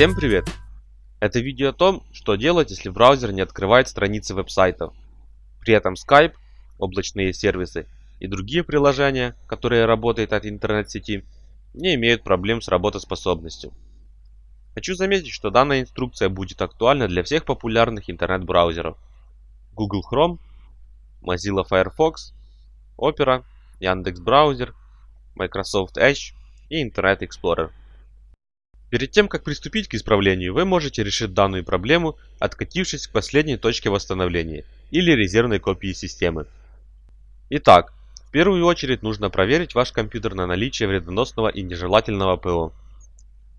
Всем привет! Это видео о том, что делать, если браузер не открывает страницы веб-сайтов. При этом Skype, облачные сервисы и другие приложения, которые работают от интернет-сети, не имеют проблем с работоспособностью. Хочу заметить, что данная инструкция будет актуальна для всех популярных интернет-браузеров. Google Chrome, Mozilla Firefox, Opera, Яндекс.Браузер, Microsoft Edge и Internet Explorer. Перед тем, как приступить к исправлению, вы можете решить данную проблему, откатившись к последней точке восстановления или резервной копии системы. Итак, в первую очередь нужно проверить ваш компьютер на наличие вредоносного и нежелательного ПО.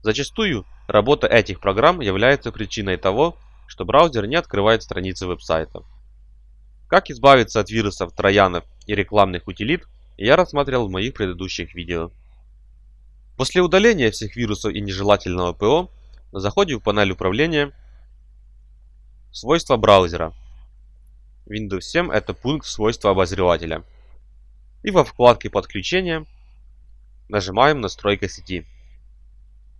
Зачастую работа этих программ является причиной того, что браузер не открывает страницы веб-сайтов. Как избавиться от вирусов, троянов и рекламных утилит, я рассматривал в моих предыдущих видео. После удаления всех вирусов и нежелательного ПО, заходим в панель управления Свойства браузера. Windows 7 это пункт свойства обозревателя. И во вкладке подключения нажимаем настройка сети.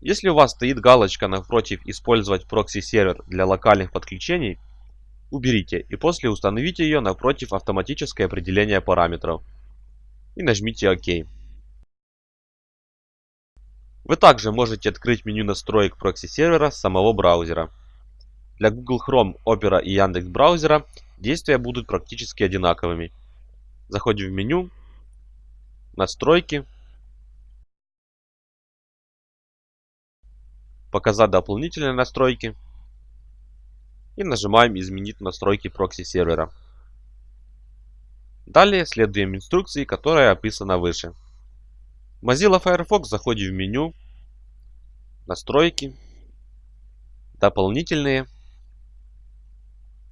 Если у вас стоит галочка напротив использовать прокси-сервер для локальных подключений, уберите и после установите ее напротив автоматическое определение параметров. И нажмите ОК. Вы также можете открыть меню настроек прокси-сервера самого браузера. Для Google Chrome, Opera и Яндекс браузера действия будут практически одинаковыми. Заходим в меню, настройки, показать дополнительные настройки и нажимаем изменить настройки прокси-сервера. Далее следуем инструкции, которая описана выше. Mozilla Firefox заходим в меню, настройки, дополнительные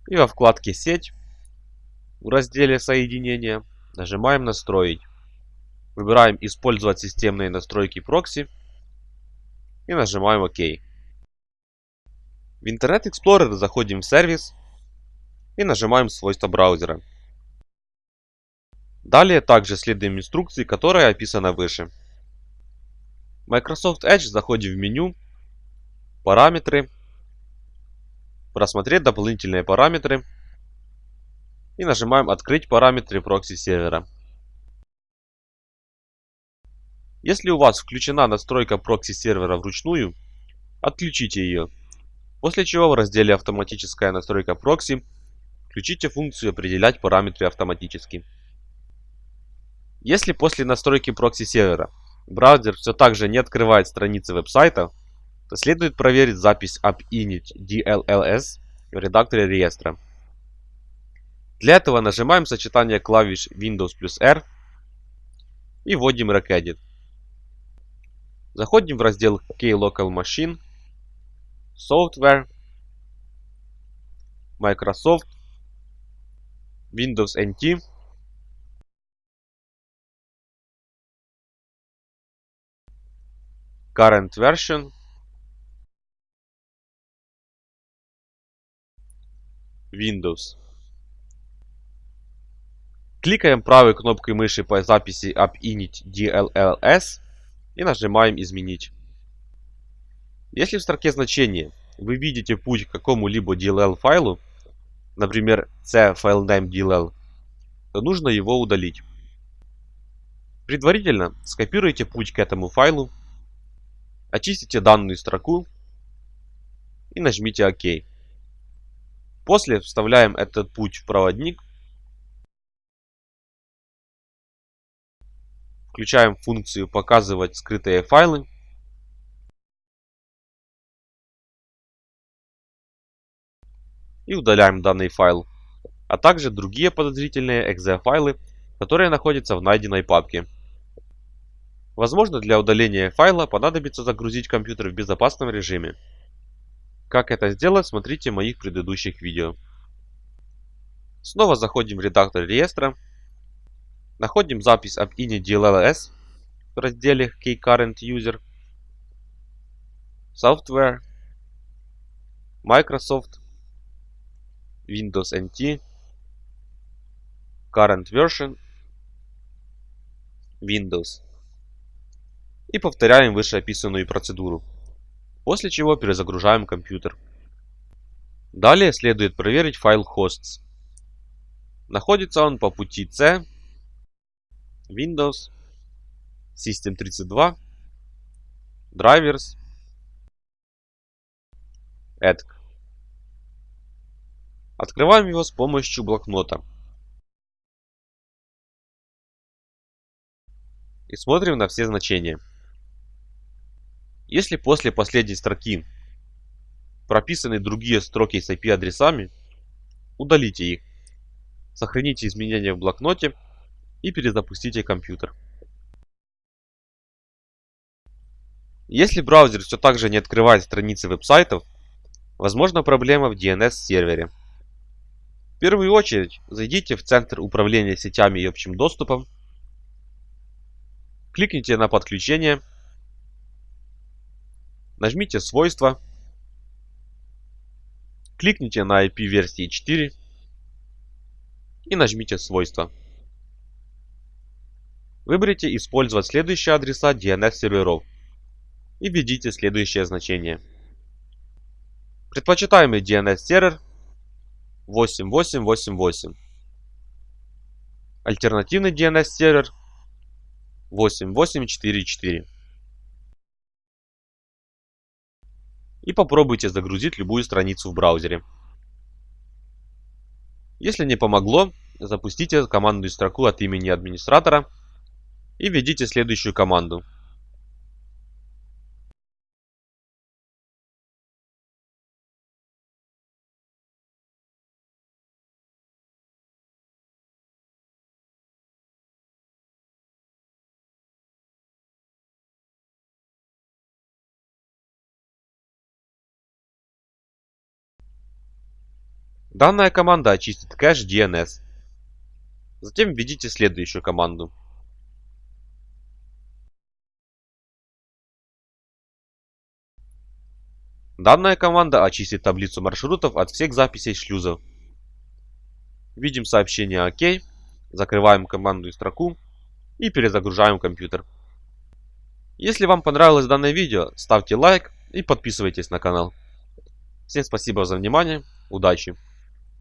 и во вкладке сеть в разделе соединения нажимаем настроить. Выбираем использовать системные настройки прокси и нажимаем ОК. В Internet Explorer заходим в сервис и нажимаем свойства браузера. Далее также следуем инструкции, которая описана выше. Microsoft Edge заходим в меню, параметры, просмотреть дополнительные параметры и нажимаем открыть параметры прокси сервера. Если у вас включена настройка прокси сервера вручную, отключите ее. После чего в разделе автоматическая настройка прокси включите функцию определять параметры автоматически. Если после настройки прокси сервера браузер все так же не открывает страницы веб-сайта, то следует проверить запись AppInit DLLs в редакторе реестра. Для этого нажимаем сочетание клавиш Windows плюс R и вводим Regedit. Заходим в раздел Klocal Machine, Software, Microsoft, Windows NT current version Windows. Кликаем правой кнопкой мыши по записи AppInit DLLS и нажимаем «Изменить». Если в строке значения вы видите путь к какому-либо DLL файлу, например, c filename DLL, то нужно его удалить. Предварительно скопируйте путь к этому файлу Очистите данную строку и нажмите ОК. После вставляем этот путь в проводник. Включаем функцию «Показывать скрытые файлы». И удаляем данный файл, а также другие подозрительные .exe файлы, которые находятся в найденной папке. Возможно, для удаления файла понадобится загрузить компьютер в безопасном режиме. Как это сделать, смотрите в моих предыдущих видео. Снова заходим в редактор реестра. Находим запись об init.dlls в разделе KeyCurrentUser. Software. Microsoft. Windows NT. Current version. Windows и повторяем вышеописанную процедуру. После чего перезагружаем компьютер. Далее следует проверить файл hosts. Находится он по пути C, Windows, System32, Drivers, EDC. Открываем его с помощью блокнота. И смотрим на все значения. Если после последней строки прописаны другие строки с IP-адресами, удалите их. Сохраните изменения в блокноте и перезапустите компьютер. Если браузер все так же не открывает страницы веб-сайтов, возможна проблема в DNS-сервере. В первую очередь зайдите в Центр управления сетями и общим доступом, кликните на подключение, нажмите свойства, кликните на IP версии 4 и нажмите свойства. Выберите использовать следующие адреса DNS серверов и введите следующее значение. Предпочитаемый DNS сервер 8888. Альтернативный DNS сервер 8844. И попробуйте загрузить любую страницу в браузере. Если не помогло, запустите командную строку от имени администратора и введите следующую команду. Данная команда очистит кэш DNS. Затем введите следующую команду. Данная команда очистит таблицу маршрутов от всех записей шлюзов. Видим сообщение ОК, закрываем командную строку и перезагружаем компьютер. Если вам понравилось данное видео, ставьте лайк и подписывайтесь на канал. Всем спасибо за внимание, удачи!